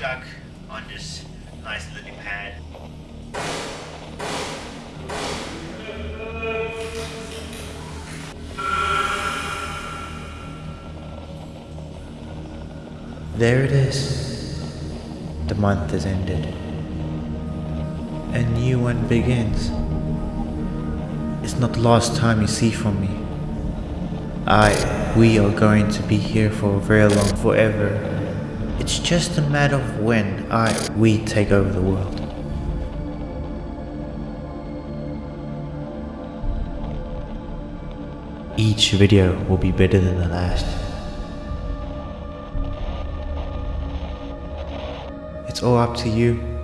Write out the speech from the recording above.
stuck on this nice lily pad. There it is. The month has ended. A new one begins. It's not the last time you see from me. I, we are going to be here for very long forever. It's just a matter of when I, we take over the world. Each video will be better than the last. It's all up to you